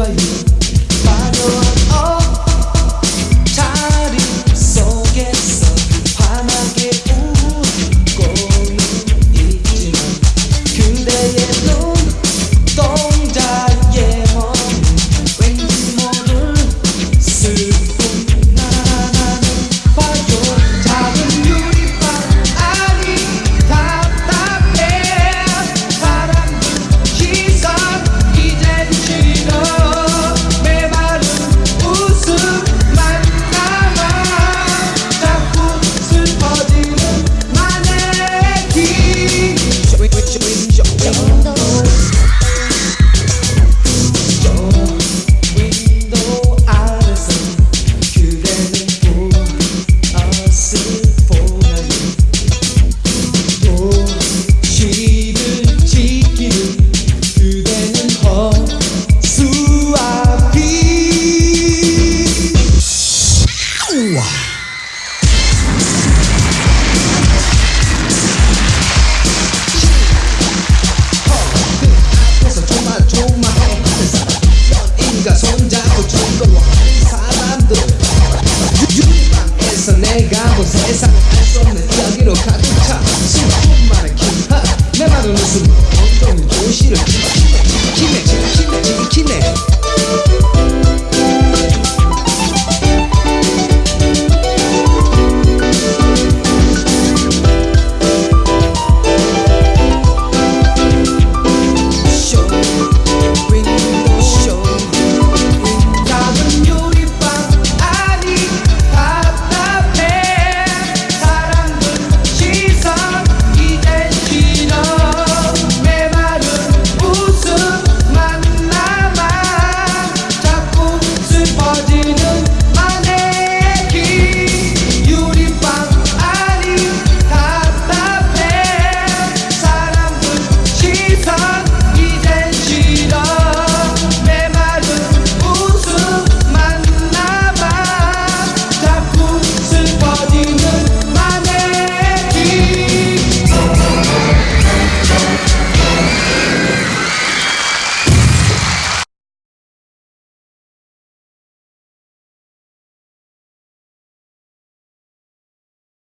soyez. 가득 차 수많은 힙합 내 맘은 웃음.